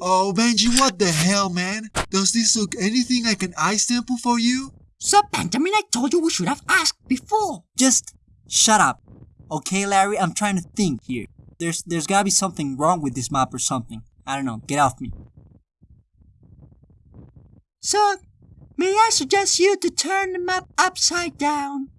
Oh, Benji, What the hell, man? Does this look anything like an eye sample for you? Sir Benjamin, I told you we should have asked before. Just shut up. Okay, Larry, I'm trying to think here. There's there's gotta be something wrong with this map or something. I don't know. Get off me. Sir, may I suggest you to turn the map upside down?